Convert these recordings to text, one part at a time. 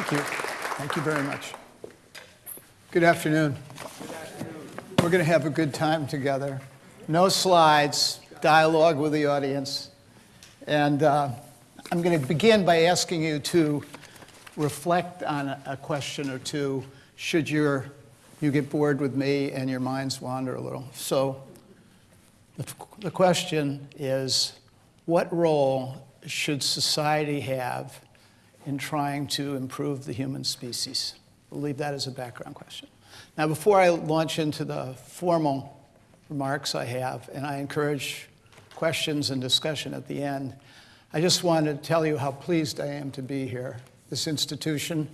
Thank you. Thank you very much. Good afternoon. We're going to have a good time together. No slides, dialogue with the audience. And uh, I'm going to begin by asking you to reflect on a, question or two should your, you get bored with me and your minds wander a little. So the, the question is, what role should society have in trying to improve the human species? We'll leave that as a background question. Now, before I launch into the formal remarks I have, and I encourage questions and discussion at the end, I just want to tell you how pleased I am to be here. This institution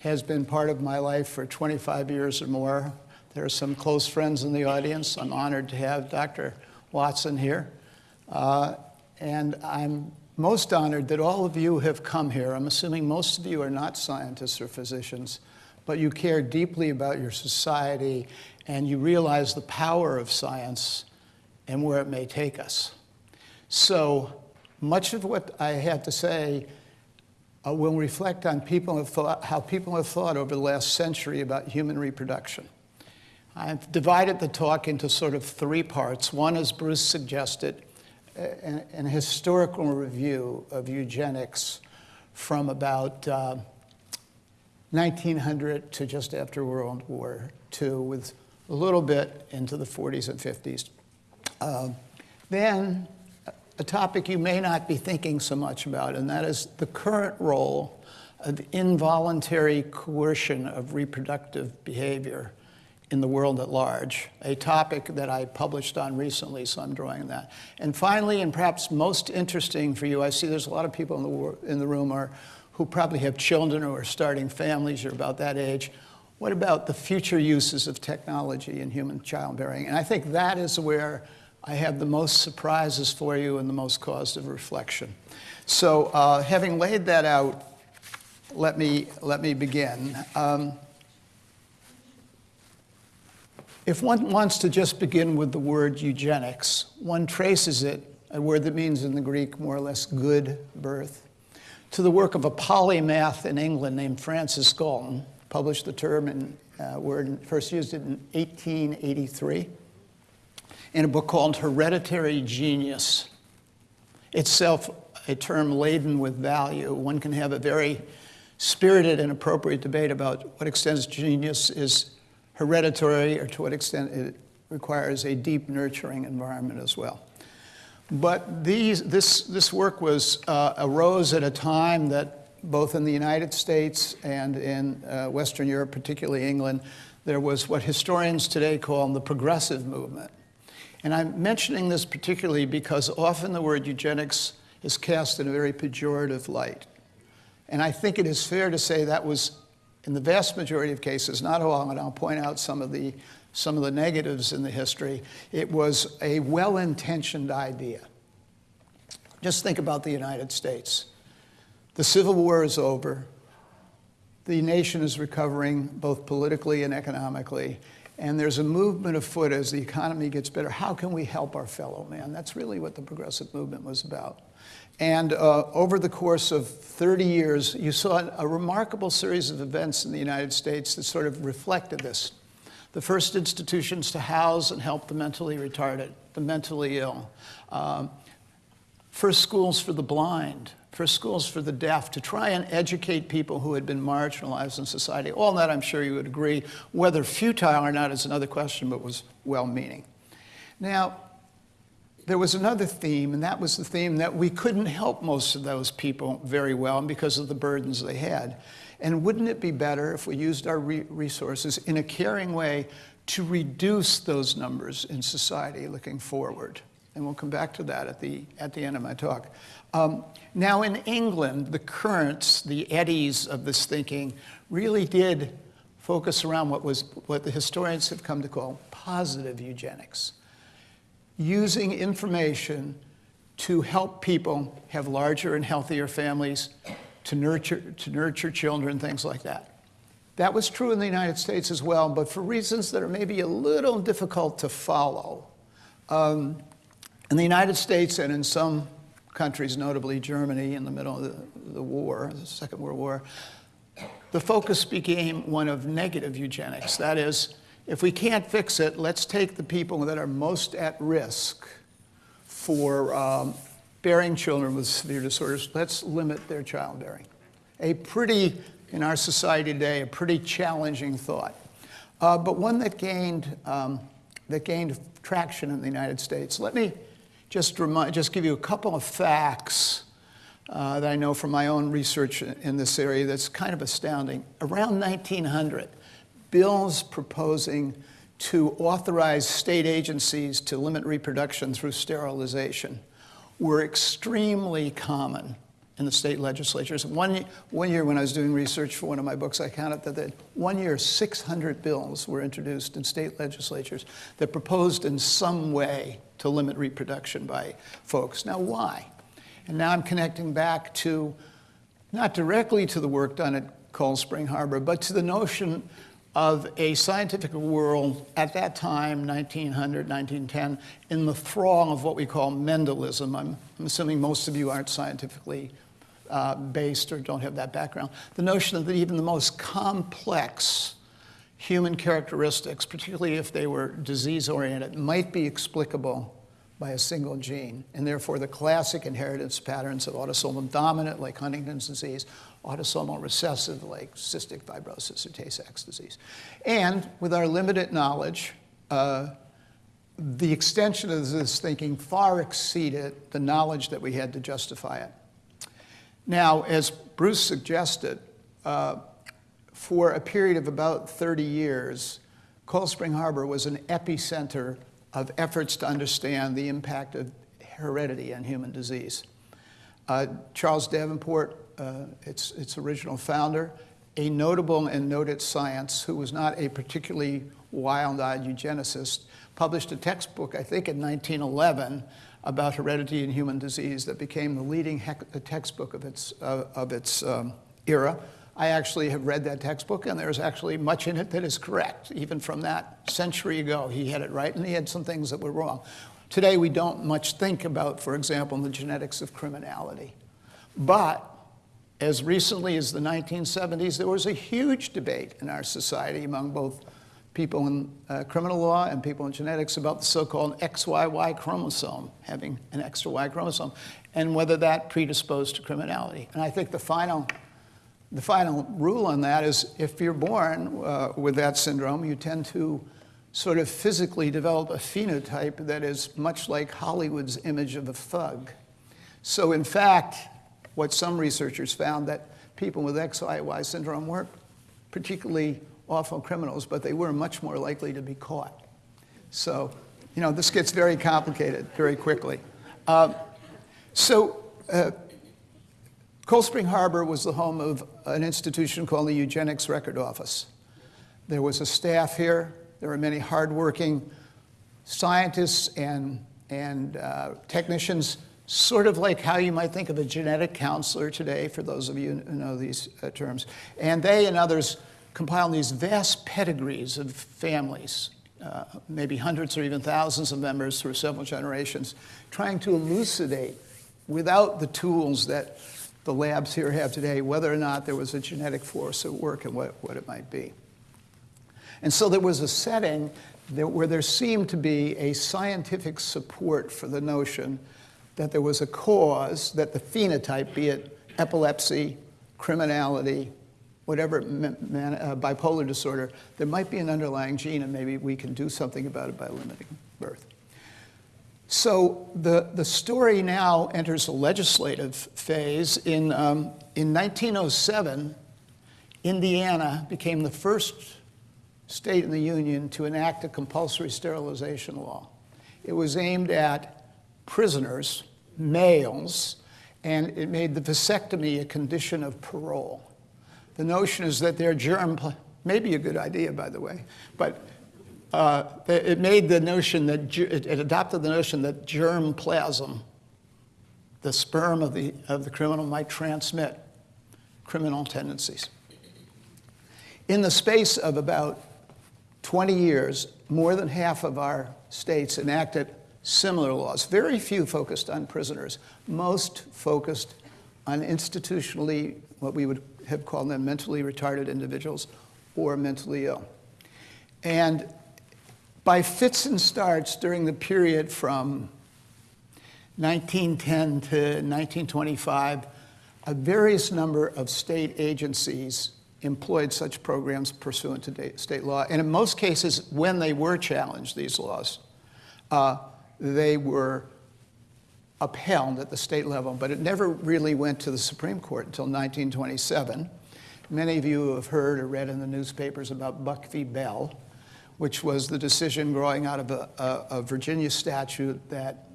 has been part of my life for 25 years or more. There are some close friends in the audience. I'm honored to have Dr. Watson here. Uh, and I'm most honored that all of you have come here. I'm assuming most of you are not scientists or physicians, but you care deeply about your society and you realize the power of science and where it may take us. So much of what I have to say uh, will reflect on people thought, how people have thought over the last century about human reproduction. I've divided the talk into sort of three parts. One, as Bruce suggested, an, an historical review of eugenics from about uh, 1900 to just after World War II, with a little bit into the 40s and 50s. Uh, then, a topic you may not be thinking so much about, and that is the current role of involuntary coercion of reproductive behavior in the world at large, a topic that I published on recently, so I'm drawing on that. And finally, and perhaps most interesting for you, I see there's a lot of people in the, in the room are, who probably have children or are starting families or about that age. What about the future uses of technology in human childbearing? And I think that is where I have the most surprises for you and the most cause of reflection. So uh, having laid that out, let me, let me begin. Um, if one wants to just begin with the word eugenics, one traces it, a word that means in the Greek more or less good birth, to the work of a polymath in England named Francis Galton, published the term and uh, word, first used it in 1883, in a book called Hereditary Genius, itself a term laden with value. One can have a very spirited and appropriate debate about what extent genius is hereditary or to what extent it requires a deep nurturing environment as well. But these, this, this work was, uh, arose at a time that both in the United States and in uh, Western Europe, particularly England, there was what historians today call the progressive movement. And I'm mentioning this particularly because often the word eugenics is cast in a very pejorative light. And I think it is fair to say that was in the vast majority of cases, not all, and I'll point out some of the, some of the negatives in the history, it was a well-intentioned idea. Just think about the United States. The Civil War is over. The nation is recovering both politically and economically. And there's a movement afoot as the economy gets better. How can we help our fellow man? That's really what the progressive movement was about. And uh, over the course of 30 years, you saw a remarkable series of events in the United States that sort of reflected this. The first institutions to house and help the mentally retarded, the mentally ill. Um, first schools for the blind, first schools for the deaf, to try and educate people who had been marginalized in society. All that I'm sure you would agree, whether futile or not is another question, but was well-meaning. Now, there was another theme, and that was the theme that we couldn't help most of those people very well because of the burdens they had. And wouldn't it be better if we used our re resources in a caring way to reduce those numbers in society looking forward? And we'll come back to that at the, at the end of my talk. Um, now in England, the currents, the eddies of this thinking really did focus around what, was, what the historians have come to call positive eugenics using information to help people have larger and healthier families, to nurture, to nurture children, things like that. That was true in the United States as well, but for reasons that are maybe a little difficult to follow. Um, in the United States and in some countries, notably Germany in the middle of the, the war, the Second World War, the focus became one of negative eugenics. That is, if we can't fix it, let's take the people that are most at risk for um, bearing children with severe disorders, let's limit their childbearing. A pretty, in our society today, a pretty challenging thought, uh, but one that gained, um, that gained traction in the United States. Let me just, remind, just give you a couple of facts uh, that I know from my own research in this area that's kind of astounding. Around 1900, bills proposing to authorize state agencies to limit reproduction through sterilization were extremely common in the state legislatures. One, one year when I was doing research for one of my books, I counted that, that one year 600 bills were introduced in state legislatures that proposed in some way to limit reproduction by folks. Now why? And now I'm connecting back to, not directly to the work done at Cold Spring Harbor, but to the notion of a scientific world at that time, 1900, 1910, in the thrall of what we call Mendelism. I'm, I'm assuming most of you aren't scientifically uh, based or don't have that background. The notion that even the most complex human characteristics, particularly if they were disease-oriented, might be explicable by a single gene, and therefore the classic inheritance patterns of autosomal dominant, like Huntington's disease, autosomal recessive, like cystic fibrosis or Tay-Sachs disease. And with our limited knowledge, uh, the extension of this thinking far exceeded the knowledge that we had to justify it. Now, as Bruce suggested, uh, for a period of about 30 years, Cold Spring Harbor was an epicenter of efforts to understand the impact of heredity on human disease. Uh, Charles Davenport, uh, its, its original founder, a notable and noted science who was not a particularly wild-eyed eugenicist, published a textbook, I think in 1911, about heredity and human disease that became the leading textbook of its, uh, of its um, era. I actually have read that textbook, and there's actually much in it that is correct, even from that century ago. He had it right, and he had some things that were wrong. Today, we don't much think about, for example, the genetics of criminality. But as recently as the 1970s, there was a huge debate in our society among both people in uh, criminal law and people in genetics about the so-called XYY chromosome, having an extra Y chromosome, and whether that predisposed to criminality. And I think the final the final rule on that is if you're born uh, with that syndrome, you tend to sort of physically develop a phenotype that is much like Hollywood's image of a thug. So in fact, what some researchers found that people with XYY syndrome weren't particularly awful criminals, but they were much more likely to be caught. So, you know, this gets very complicated very quickly. Uh, so uh, Cold Spring Harbor was the home of an institution called the Eugenics Record Office. There was a staff here. There were many hardworking scientists and, and uh, technicians, sort of like how you might think of a genetic counselor today, for those of you who know these uh, terms. And they and others compiled these vast pedigrees of families, uh, maybe hundreds or even thousands of members through several generations, trying to elucidate without the tools that the labs here have today, whether or not there was a genetic force at work and what, what it might be. And so there was a setting where there seemed to be a scientific support for the notion that there was a cause, that the phenotype, be it epilepsy, criminality, whatever, uh, bipolar disorder, there might be an underlying gene and maybe we can do something about it by limiting birth. So the, the story now enters a legislative phase. In, um, in 1907, Indiana became the first state in the Union to enact a compulsory sterilization law. It was aimed at prisoners, males, and it made the vasectomy a condition of parole. The notion is that their germ, may be a good idea, by the way, but uh, it made the notion that, it adopted the notion that germ plasm, the sperm of the, of the criminal, might transmit criminal tendencies. In the space of about 20 years, more than half of our states enacted similar laws. Very few focused on prisoners, most focused on institutionally, what we would have called them mentally retarded individuals or mentally ill. And by fits and starts during the period from 1910 to 1925, a various number of state agencies employed such programs pursuant to state law. And in most cases, when they were challenged, these laws, uh, they were upheld at the state level, but it never really went to the Supreme Court until 1927. Many of you have heard or read in the newspapers about Buck v. Bell, which was the decision growing out of a, a, a Virginia statute that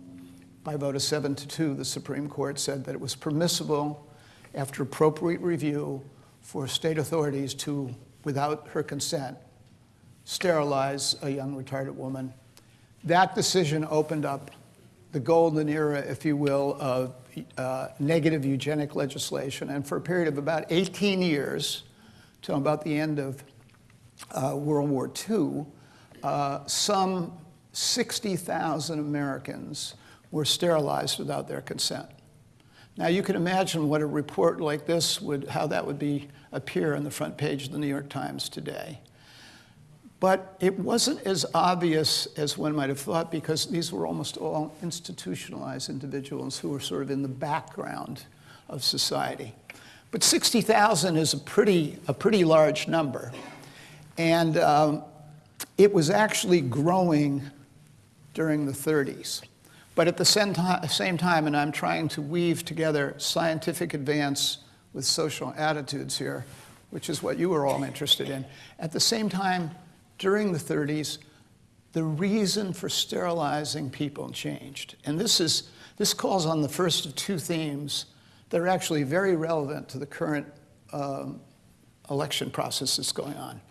by vote of seven to two, the Supreme Court said that it was permissible after appropriate review for state authorities to, without her consent, sterilize a young retarded woman. That decision opened up the golden era, if you will, of uh, negative eugenic legislation. And for a period of about 18 years, till about the end of uh, World War II, uh, some 60,000 Americans were sterilized without their consent. Now you can imagine what a report like this would, how that would be appear on the front page of the New York Times today. But it wasn't as obvious as one might have thought because these were almost all institutionalized individuals who were sort of in the background of society. But 60,000 is a pretty, a pretty large number. And um, it was actually growing during the 30s. But at the same time, and I'm trying to weave together scientific advance with social attitudes here, which is what you were all interested in. At the same time, during the 30s, the reason for sterilizing people changed. And this, is, this calls on the first of two themes that are actually very relevant to the current um, election process that's going on.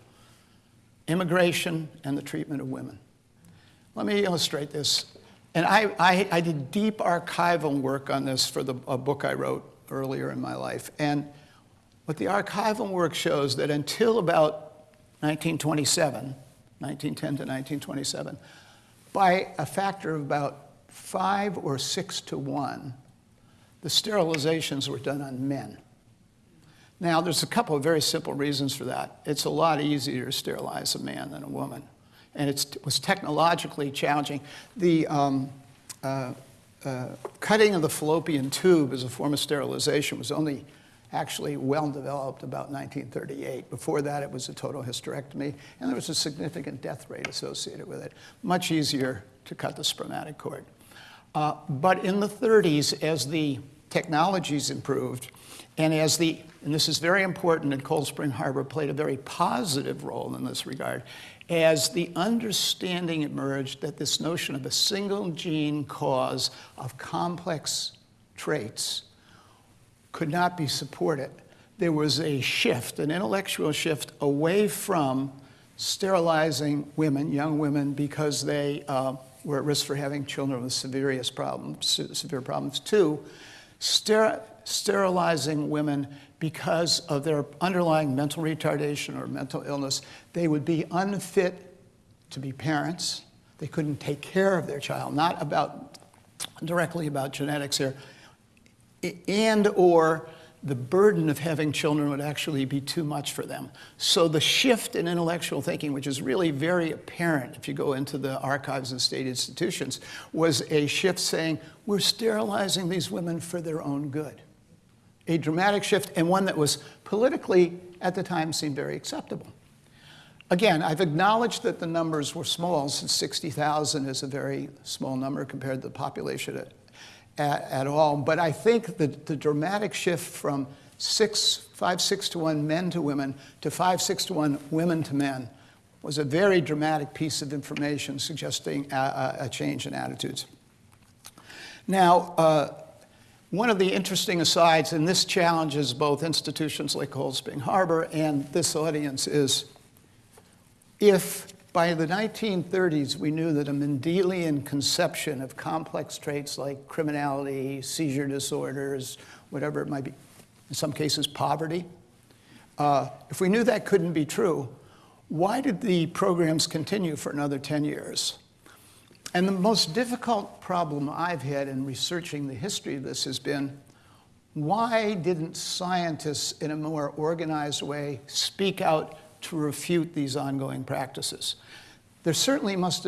Immigration and the treatment of women. Let me illustrate this. And I, I, I did deep archival work on this for the, a book I wrote earlier in my life. And what the archival work shows that until about 1927, 1910 to 1927, by a factor of about five or six to one, the sterilizations were done on men. Now, there's a couple of very simple reasons for that. It's a lot easier to sterilize a man than a woman, and it was technologically challenging. The um, uh, uh, cutting of the fallopian tube as a form of sterilization was only actually well developed about 1938. Before that, it was a total hysterectomy, and there was a significant death rate associated with it. Much easier to cut the spermatic cord. Uh, but in the 30s, as the technologies improved, and as the, and this is very important, and Cold Spring Harbor played a very positive role in this regard, as the understanding emerged that this notion of a single gene cause of complex traits could not be supported. There was a shift, an intellectual shift away from sterilizing women, young women, because they uh, were at risk for having children with severe problems, severe problems. Two, ster sterilizing women because of their underlying mental retardation or mental illness. They would be unfit to be parents. They couldn't take care of their child, not about directly about genetics here, and or the burden of having children would actually be too much for them. So the shift in intellectual thinking, which is really very apparent if you go into the archives of state institutions, was a shift saying, we're sterilizing these women for their own good. A dramatic shift and one that was politically, at the time, seemed very acceptable. Again, I've acknowledged that the numbers were small, since 60,000 is a very small number compared to the population at at, at all. But I think that the dramatic shift from six, five, six to one men to women to five, six to one women to men was a very dramatic piece of information suggesting a, a change in attitudes. Now, uh, one of the interesting asides, and this challenges both institutions like Cold Spring Harbor and this audience, is if by the 1930s, we knew that a Mendelian conception of complex traits like criminality, seizure disorders, whatever it might be, in some cases poverty, uh, if we knew that couldn't be true, why did the programs continue for another 10 years? And the most difficult problem I've had in researching the history of this has been, why didn't scientists in a more organized way speak out to refute these ongoing practices? There certainly must,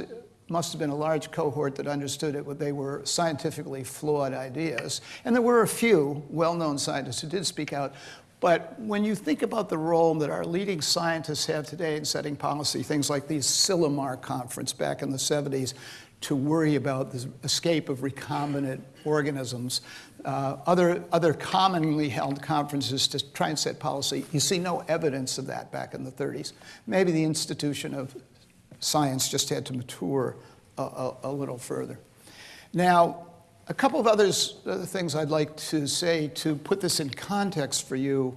must have been a large cohort that understood it, they were scientifically flawed ideas. And there were a few well-known scientists who did speak out. But when you think about the role that our leading scientists have today in setting policy, things like the Asilomar conference back in the 70s, to worry about the escape of recombinant organisms, uh, other, other commonly held conferences to try and set policy. You see no evidence of that back in the 30s. Maybe the institution of science just had to mature a, a, a little further. Now, a couple of others, other things I'd like to say to put this in context for you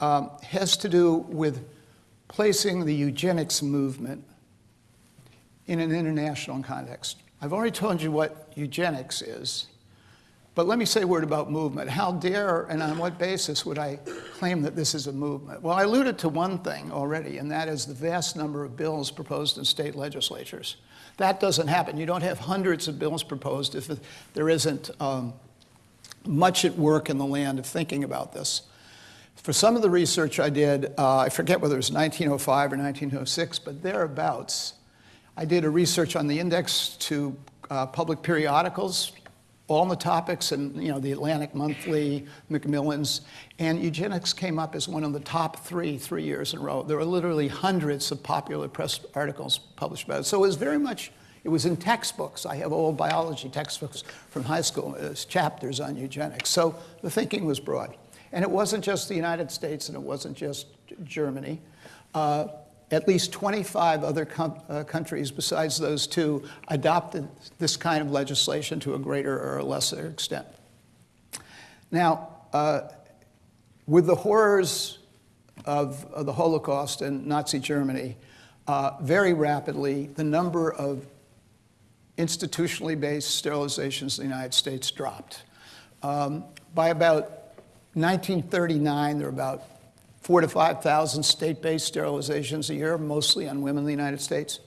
um, has to do with placing the eugenics movement in an international context. I've already told you what eugenics is, but let me say a word about movement. How dare and on what basis would I claim that this is a movement? Well, I alluded to one thing already, and that is the vast number of bills proposed in state legislatures. That doesn't happen. You don't have hundreds of bills proposed if there isn't um, much at work in the land of thinking about this. For some of the research I did, uh, I forget whether it was 1905 or 1906, but thereabouts, I did a research on the index to uh, public periodicals, all the topics, and you know, the Atlantic Monthly, Macmillan's, and eugenics came up as one of the top three, three years in a row. There were literally hundreds of popular press articles published about it. So it was very much, it was in textbooks. I have old biology textbooks from high school, as chapters on eugenics. So the thinking was broad. And it wasn't just the United States and it wasn't just Germany. Uh, at least 25 other uh, countries besides those two adopted this kind of legislation to a greater or a lesser extent. Now, uh, with the horrors of, of, the Holocaust and Nazi Germany, uh, very rapidly the number of institutionally based sterilizations in the United States dropped. Um, by about 1939, there were about four to 5,000 state-based sterilizations a year, mostly on women in the United States.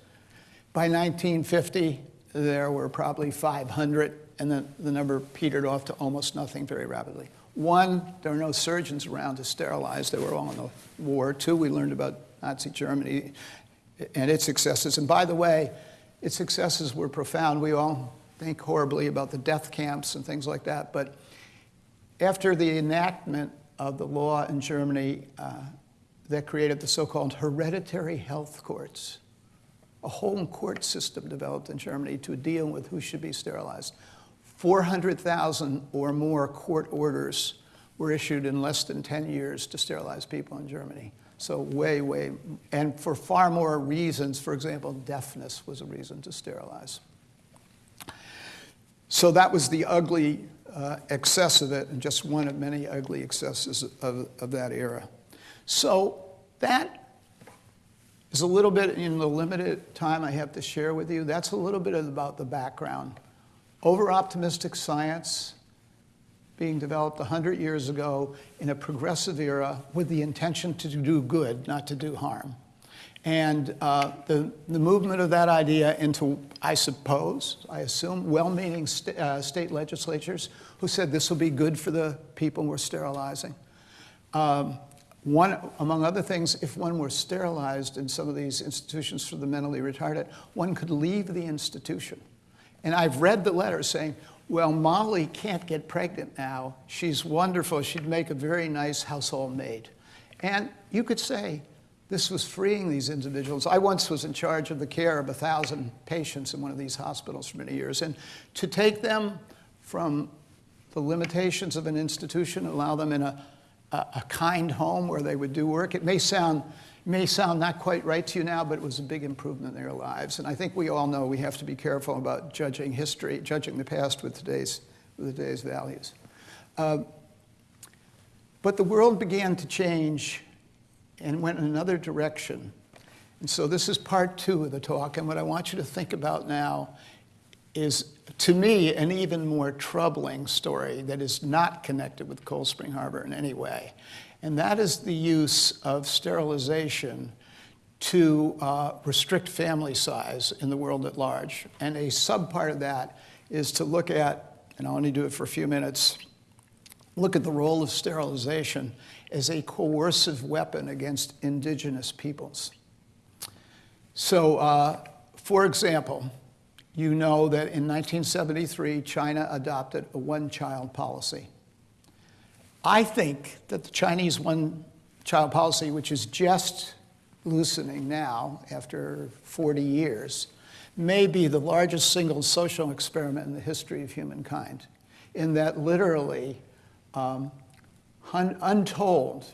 By 1950, there were probably 500, and then the number petered off to almost nothing very rapidly. One, there were no surgeons around to sterilize. They were all in the war. Two, we learned about Nazi Germany and its successes. And by the way, its successes were profound. We all think horribly about the death camps and things like that. But after the enactment of the law in Germany uh, that created the so-called hereditary health courts. A home court system developed in Germany to deal with who should be sterilized. 400,000 or more court orders were issued in less than 10 years to sterilize people in Germany. So way, way, and for far more reasons, for example, deafness was a reason to sterilize. So that was the ugly uh, excess of it and just one of many ugly excesses of, of that era. So that is a little bit in the limited time I have to share with you. That's a little bit about the background. Over-optimistic science being developed 100 years ago in a progressive era with the intention to do good, not to do harm. And uh, the, the movement of that idea into, I suppose, I assume, well-meaning st uh, state legislatures who said this will be good for the people we're sterilizing. Um, one, among other things, if one were sterilized in some of these institutions for the mentally retarded, one could leave the institution. And I've read the letter saying, well, Molly can't get pregnant now. She's wonderful. She'd make a very nice household maid. And you could say, this was freeing these individuals. I once was in charge of the care of a thousand patients in one of these hospitals for many years. And to take them from the limitations of an institution, allow them in a, a, a kind home where they would do work, it may sound, may sound not quite right to you now, but it was a big improvement in their lives. And I think we all know we have to be careful about judging history, judging the past with today's, with today's values. Uh, but the world began to change and went in another direction. And so this is part two of the talk, and what I want you to think about now is, to me, an even more troubling story that is not connected with Cold Spring Harbor in any way. And that is the use of sterilization to uh, restrict family size in the world at large. And a subpart of that is to look at, and I'll only do it for a few minutes, look at the role of sterilization as a coercive weapon against indigenous peoples. So, uh, for example, you know that in 1973, China adopted a one child policy. I think that the Chinese one child policy, which is just loosening now after 40 years, may be the largest single social experiment in the history of humankind, in that literally um, untold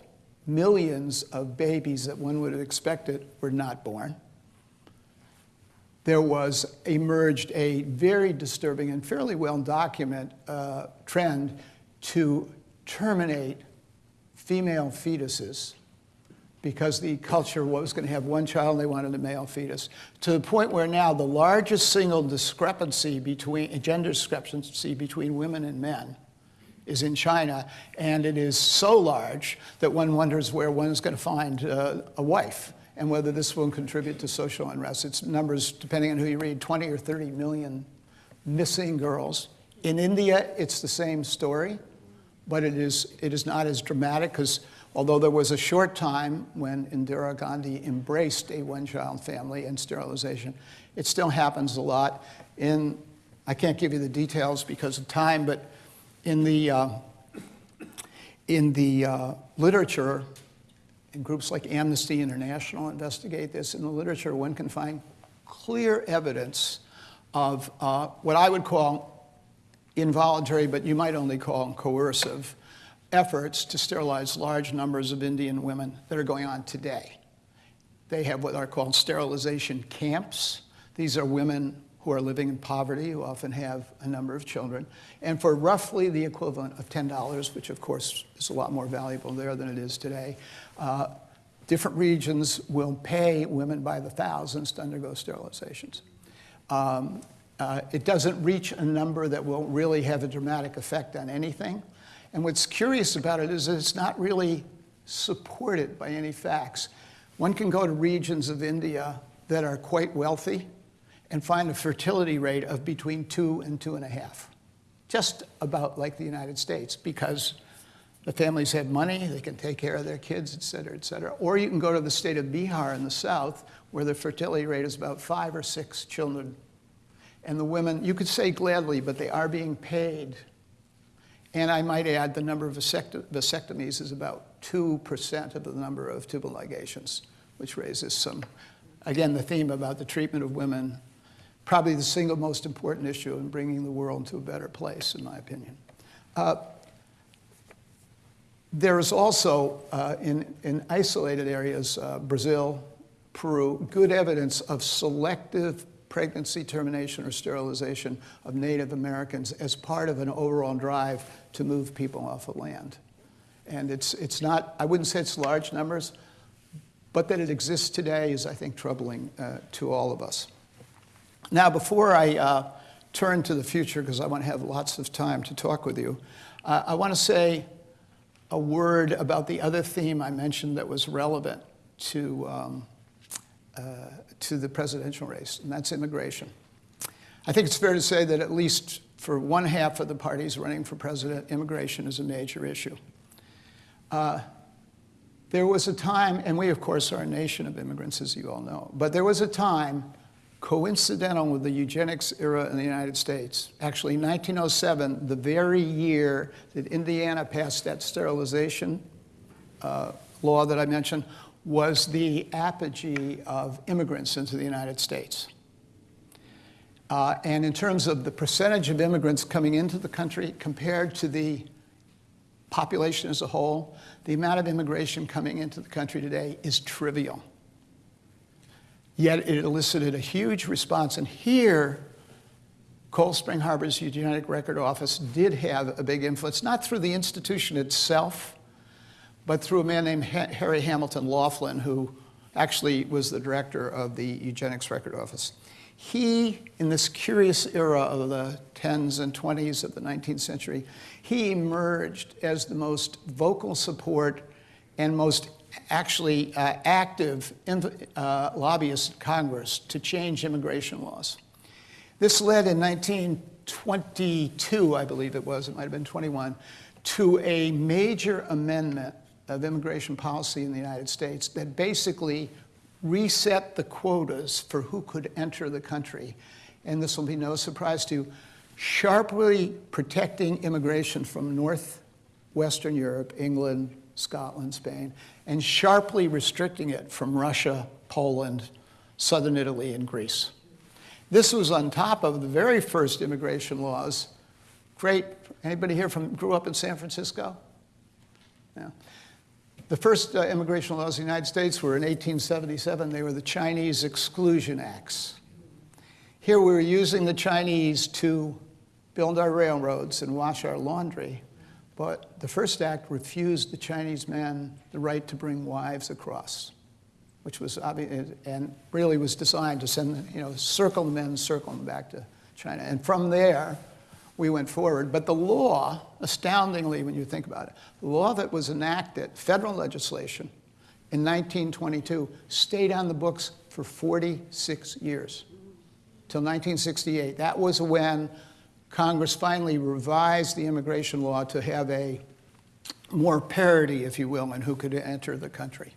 millions of babies that one would have expected were not born. There was emerged a very disturbing and fairly well documented uh, trend to terminate female fetuses because the culture was going to have one child and they wanted a male fetus, to the point where now the largest single discrepancy between, gender discrepancy between women and men is in China, and it is so large that one wonders where one is going to find uh, a wife and whether this will contribute to social unrest. It's numbers, depending on who you read, 20 or 30 million missing girls. In India, it's the same story, but it is, it is not as dramatic because although there was a short time when Indira Gandhi embraced a one-child family and sterilization, it still happens a lot. In, I can't give you the details because of time, but in the, uh, in the uh, literature, and groups like Amnesty International investigate this, in the literature one can find clear evidence of uh, what I would call involuntary, but you might only call coercive, efforts to sterilize large numbers of Indian women that are going on today. They have what are called sterilization camps. These are women who are living in poverty, who often have a number of children. And for roughly the equivalent of $10, which of course is a lot more valuable there than it is today, uh, different regions will pay women by the thousands to undergo sterilizations. Um, uh, it doesn't reach a number that will really have a dramatic effect on anything. And what's curious about it is it's not really supported by any facts. One can go to regions of India that are quite wealthy and find a fertility rate of between two and two and a half, just about like the United States, because the families have money, they can take care of their kids, et cetera, et cetera. Or you can go to the state of Bihar in the south, where the fertility rate is about five or six children. And the women, you could say gladly, but they are being paid. And I might add the number of vasectomies is about 2% of the number of tubal ligations, which raises some, again, the theme about the treatment of women probably the single most important issue in bringing the world to a better place, in my opinion. Uh, there is also, uh, in, in isolated areas, uh, Brazil, Peru, good evidence of selective pregnancy termination or sterilization of Native Americans as part of an overall drive to move people off the land. And it's, it's not, I wouldn't say it's large numbers, but that it exists today is, I think, troubling uh, to all of us. Now, before I uh, turn to the future, because I want to have lots of time to talk with you, uh, I want to say a word about the other theme I mentioned that was relevant to, um, uh, to the presidential race, and that's immigration. I think it's fair to say that at least for one half of the parties running for president, immigration is a major issue. Uh, there was a time, and we, of course, are a nation of immigrants, as you all know, but there was a time coincidental with the eugenics era in the United States. Actually, 1907, the very year that Indiana passed that sterilization uh, law that I mentioned, was the apogee of immigrants into the United States. Uh, and in terms of the percentage of immigrants coming into the country compared to the population as a whole, the amount of immigration coming into the country today is trivial. Yet it elicited a huge response. And here, Cold Spring Harbor's Eugenic Record Office did have a big influence, not through the institution itself, but through a man named Harry Hamilton Laughlin, who actually was the director of the Eugenics Record Office. He, in this curious era of the 10s and 20s of the 19th century, he emerged as the most vocal support and most actually uh, active uh, lobbyists in Congress to change immigration laws. This led in 1922, I believe it was, it might have been 21, to a major amendment of immigration policy in the United States that basically reset the quotas for who could enter the country. And this will be no surprise to you, sharply protecting immigration from northwestern Europe, England, Scotland, Spain, and sharply restricting it from Russia, Poland, southern Italy, and Greece. This was on top of the very first immigration laws. Great, anybody here from, grew up in San Francisco? Yeah. The first uh, immigration laws in the United States were in 1877. They were the Chinese Exclusion Acts. Here we were using the Chinese to build our railroads and wash our laundry. But the first act refused the Chinese men the right to bring wives across, which was obvious and really was designed to send, you know, circle the men, circle them back to China. And from there, we went forward. But the law, astoundingly, when you think about it, the law that was enacted, federal legislation, in 1922, stayed on the books for 46 years, till 1968. That was when Congress finally revised the immigration law to have a more parity, if you will, in who could enter the country.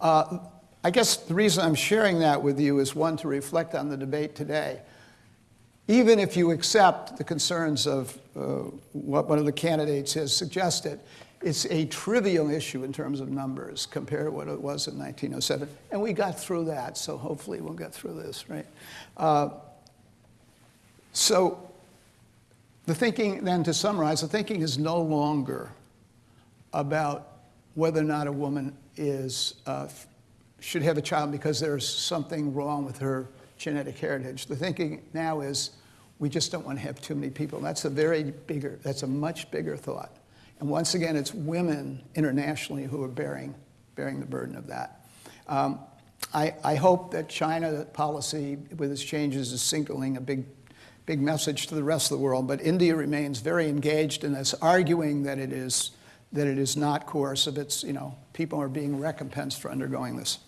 Uh, I guess the reason I'm sharing that with you is one, to reflect on the debate today. Even if you accept the concerns of uh, what one of the candidates has suggested, it's a trivial issue in terms of numbers compared to what it was in 1907. And we got through that, so hopefully we'll get through this, right? Uh, so the thinking, then to summarize, the thinking is no longer about whether or not a woman is, uh, should have a child because there's something wrong with her genetic heritage. The thinking now is we just don't want to have too many people. That's a very bigger, that's a much bigger thought. And once again, it's women internationally who are bearing, bearing the burden of that. Um, I, I hope that China policy with its changes is signaling a big big message to the rest of the world, but India remains very engaged in this, arguing that it is, that it is not coercive. It's, you know, people are being recompensed for undergoing this.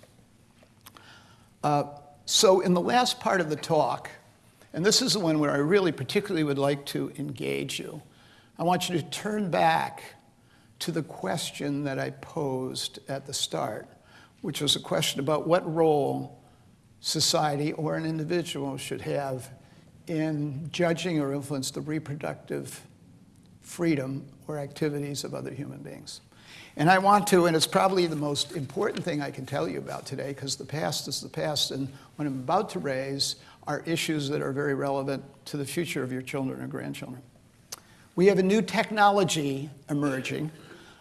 Uh, so in the last part of the talk, and this is the one where I really particularly would like to engage you, I want you to turn back to the question that I posed at the start, which was a question about what role society or an individual should have in judging or influence the reproductive freedom or activities of other human beings. And I want to, and it's probably the most important thing I can tell you about today, because the past is the past, and what I'm about to raise are issues that are very relevant to the future of your children or grandchildren. We have a new technology emerging.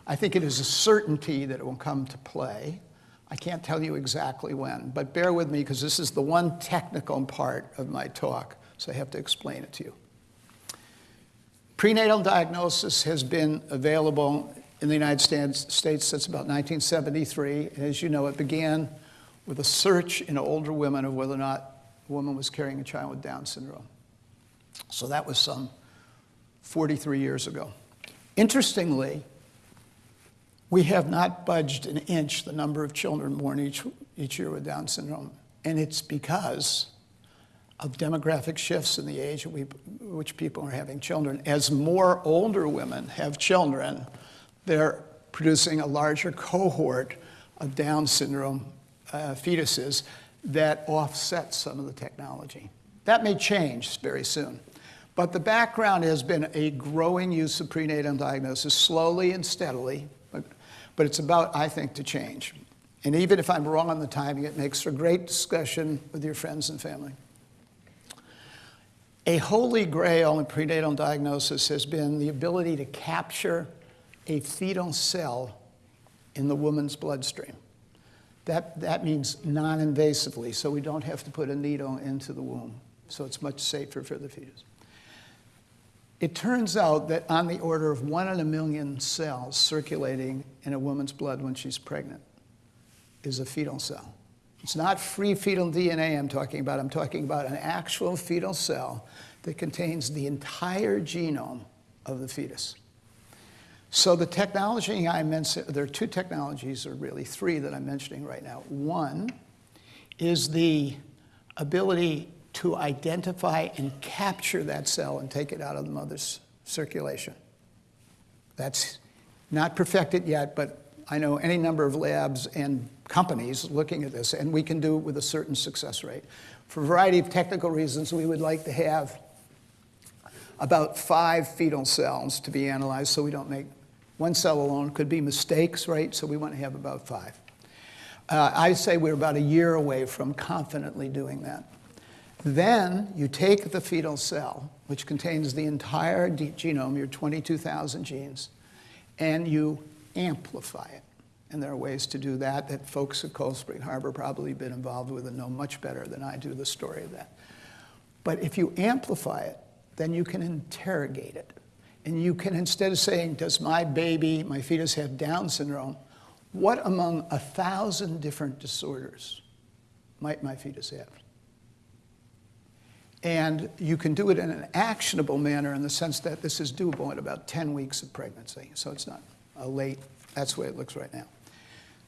I think it is a certainty that it will come to play. I can't tell you exactly when, but bear with me because this is the one technical part of my talk so I have to explain it to you. Prenatal diagnosis has been available in the United States since about 1973. As you know, it began with a search in older women of whether or not a woman was carrying a child with Down syndrome. So that was some 43 years ago. Interestingly, we have not budged an inch the number of children born each, each year with Down syndrome. And it's because of demographic shifts in the age at which people are having children. As more older women have children, they're producing a larger cohort of Down syndrome uh, fetuses that offset some of the technology. That may change very soon. But the background has been a growing use of prenatal diagnosis, slowly and steadily, but, but it's about, I think, to change. And even if I'm wrong on the timing, it makes for great discussion with your friends and family. A holy grail in prenatal diagnosis has been the ability to capture a fetal cell in the woman's bloodstream. That, that means non-invasively, so we don't have to put a needle into the womb. So it's much safer for the fetus. It turns out that on the order of one in a million cells circulating in a woman's blood when she's pregnant is a fetal cell. It's not free fetal DNA I'm talking about. I'm talking about an actual fetal cell that contains the entire genome of the fetus. So the technology I mentioned, there are two technologies, or really three that I'm mentioning right now. One is the ability to identify and capture that cell and take it out of the mother's circulation. That's not perfected yet, but I know any number of labs and companies looking at this, and we can do it with a certain success rate. For a variety of technical reasons, we would like to have about five fetal cells to be analyzed so we don't make one cell alone. Could be mistakes, right? So we want to have about five. Uh, I say we're about a year away from confidently doing that. Then you take the fetal cell, which contains the entire genome, your 22,000 genes, and you amplify it. And there are ways to do that that folks at Cold Spring Harbor probably been involved with and know much better than I do the story of that. But if you amplify it, then you can interrogate it. And you can, instead of saying, does my baby, my fetus have Down syndrome, what among a thousand different disorders might my fetus have? And you can do it in an actionable manner in the sense that this is doable at about 10 weeks of pregnancy. So it's not a late, that's the way it looks right now.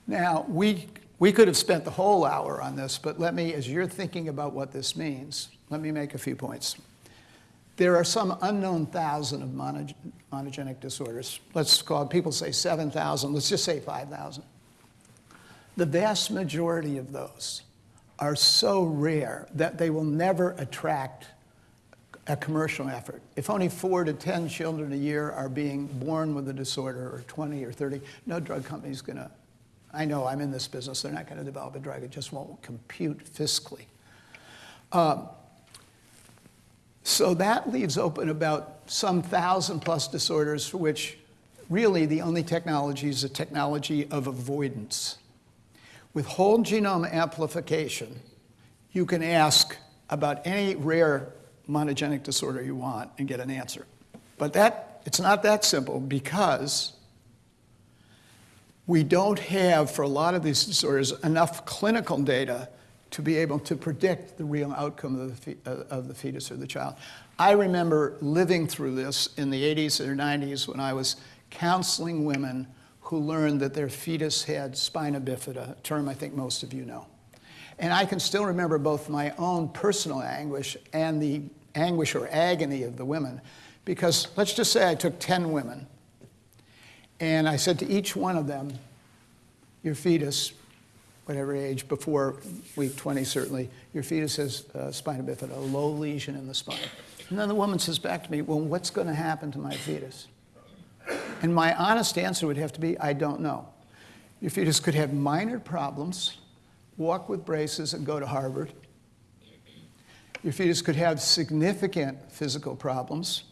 Now, we, we could have spent the whole hour on this, but let me, as you're thinking about what this means, let me make a few points. There are some unknown thousand of monogenic disorders. Let's call it, people say 7,000, let's just say 5,000. The vast majority of those are so rare that they will never attract a commercial effort. If only four to 10 children a year are being born with a disorder, or 20 or 30, no drug company is going to, I know I'm in this business, they're not going to develop a drug, it just won't compute fiscally. Um, so that leaves open about some thousand plus disorders for which really the only technology is a technology of avoidance. With whole genome amplification, you can ask about any rare monogenic disorder you want and get an answer. But that, it's not that simple because we don't have, for a lot of these disorders, enough clinical data to be able to predict the real outcome of the, of the fetus or the child. I remember living through this in the 80s or 90s when I was counseling women who learned that their fetus had spina bifida, a term I think most of you know. And I can still remember both my own personal anguish and the anguish or agony of the women. Because let's just say I took 10 women and I said to each one of them, your fetus whatever age, before week 20 certainly, your fetus has uh, spina bifida, a low lesion in the spine. And then the woman says back to me, well, what's going to happen to my fetus? And my honest answer would have to be, I don't know. Your fetus could have minor problems, walk with braces and go to Harvard. Your fetus could have significant physical problems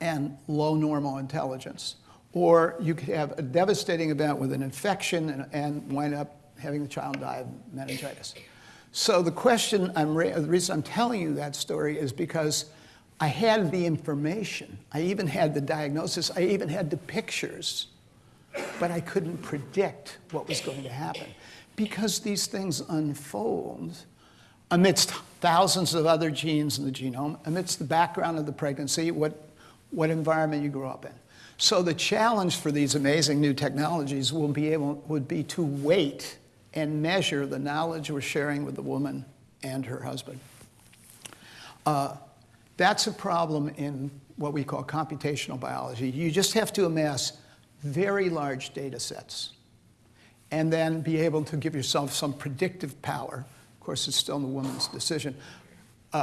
and low normal intelligence. Or you could have a devastating event with an infection and, and wind up having the child die of meningitis. So the question, I'm the reason I'm telling you that story is because I had the information. I even had the diagnosis. I even had the pictures. But I couldn't predict what was going to happen because these things unfold amidst thousands of other genes in the genome, amidst the background of the pregnancy, what, what environment you grew up in. So the challenge for these amazing new technologies will be able, would be to wait and measure the knowledge we're sharing with the woman and her husband. Uh, that's a problem in what we call computational biology. You just have to amass very large data sets and then be able to give yourself some predictive power. Of course, it's still the woman's decision.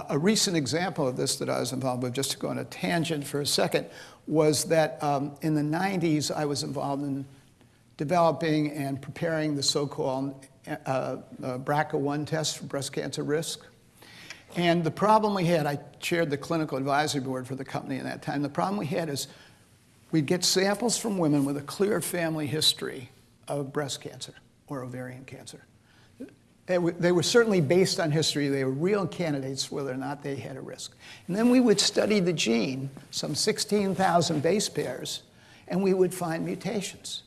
A recent example of this that I was involved with, just to go on a tangent for a second, was that um, in the 90s I was involved in developing and preparing the so-called uh, uh, BRCA1 test for breast cancer risk. And the problem we had, I chaired the clinical advisory board for the company at that time. The problem we had is we'd get samples from women with a clear family history of breast cancer or ovarian cancer. They were, they were, certainly based on history. They were real candidates whether or not they had a risk. And then we would study the gene, some 16,000 base pairs, and we would find mutations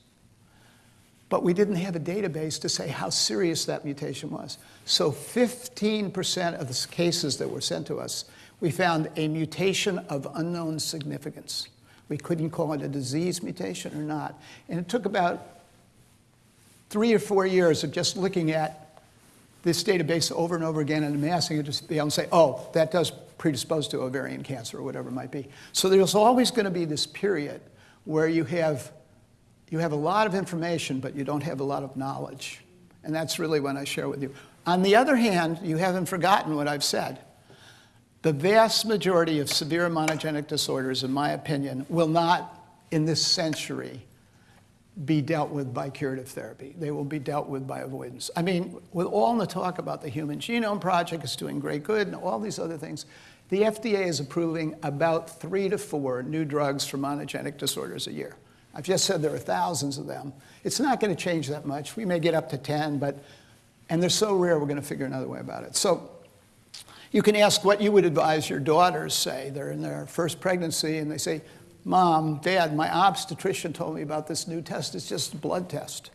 but we didn't have a database to say how serious that mutation was. So 15% of the cases that were sent to us, we found a mutation of unknown significance. We couldn't call it a disease mutation or not. And it took about three or four years of just looking at this database over and over again and amassing it to be able to say, oh, that does predispose to ovarian cancer or whatever it might be. So there's always going to be this period where you have, you have a lot of information, but you don't have a lot of knowledge. And that's really what I share with you. On the other hand, you haven't forgotten what I've said. The vast majority of severe monogenic disorders, in my opinion, will not, in this century, be dealt with by curative therapy. They will be dealt with by avoidance. I mean, with all the talk about the Human Genome Project is doing great good and all these other things, the FDA is approving about three to four new drugs for monogenic disorders a year. I've just said there are thousands of them. It's not going to change that much. We may get up to 10, but, and they're so rare, we're going to figure another way about it. So you can ask what you would advise your daughters, say, they're in their first pregnancy, and they say, Mom, Dad, my obstetrician told me about this new test. It's just a blood test.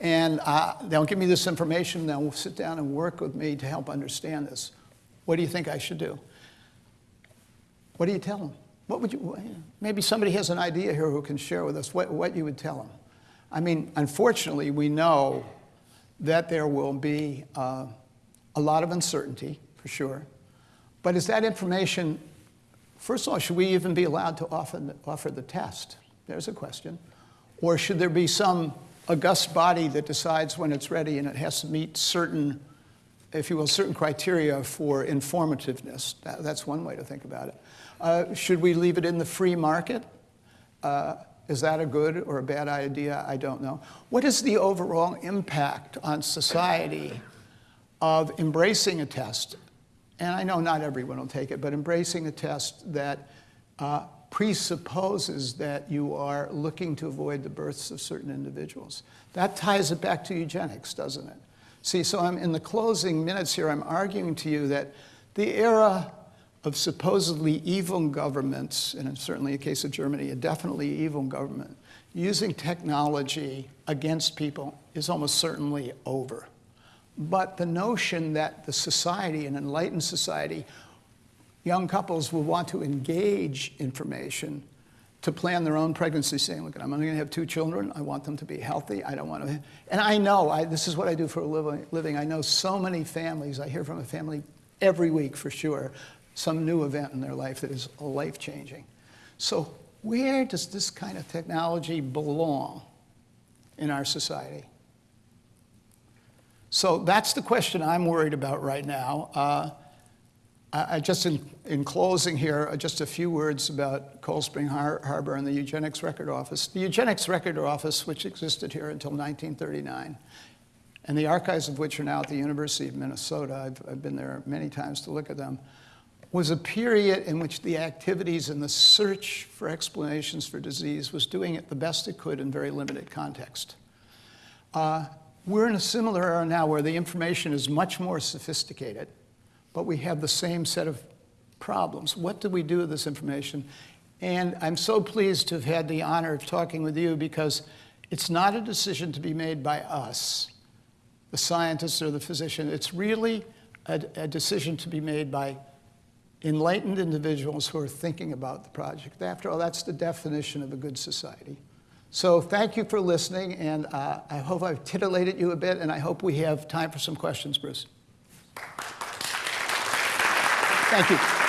And uh, they'll give me this information, they'll sit down and work with me to help understand this. What do you think I should do? What do you tell them? What would you, maybe somebody has an idea here who can share with us what, what you would tell them. I mean, unfortunately, we know that there will be uh, a lot of uncertainty, for sure. But is that information, first of all, should we even be allowed to offer the, offer the test? There's a question. Or should there be some august body that decides when it's ready and it has to meet certain if you will, certain criteria for informativeness. That, that's one way to think about it. Uh, should we leave it in the free market? Uh, is that a good or a bad idea? I don't know. What is the overall impact on society of embracing a test? And I know not everyone will take it, but embracing a test that uh, presupposes that you are looking to avoid the births of certain individuals. That ties it back to eugenics, doesn't it? See, so I'm in the closing minutes here, I'm arguing to you that the era of supposedly evil governments, and certainly in the case of Germany, a definitely evil government, using technology against people is almost certainly over. But the notion that the society, an enlightened society, young couples will want to engage information to plan their own pregnancy, saying, look, I'm only going to have two children. I want them to be healthy. I don't want to. And I know, I, this is what I do for a living. I know so many families. I hear from a family every week for sure, some new event in their life that is life changing. So, where does this kind of technology belong in our society? So, that's the question I'm worried about right now. Uh, I, just in, in closing here, uh, just a few words about Cold Spring Har Harbor and the Eugenics Record Office. The Eugenics Record Office, which existed here until 1939, and the archives of which are now at the University of Minnesota, I've, I've been there many times to look at them, was a period in which the activities and the search for explanations for disease was doing it the best it could in very limited context. Uh, we're in a similar era now where the information is much more sophisticated but we have the same set of problems. What do we do with this information? And I'm so pleased to have had the honor of talking with you because it's not a decision to be made by us, the scientist or the physician. It's really a, a decision to be made by enlightened individuals who are thinking about the project. After all, that's the definition of a good society. So thank you for listening, and uh, I hope I've titillated you a bit, and I hope we have time for some questions, Bruce. Thank you.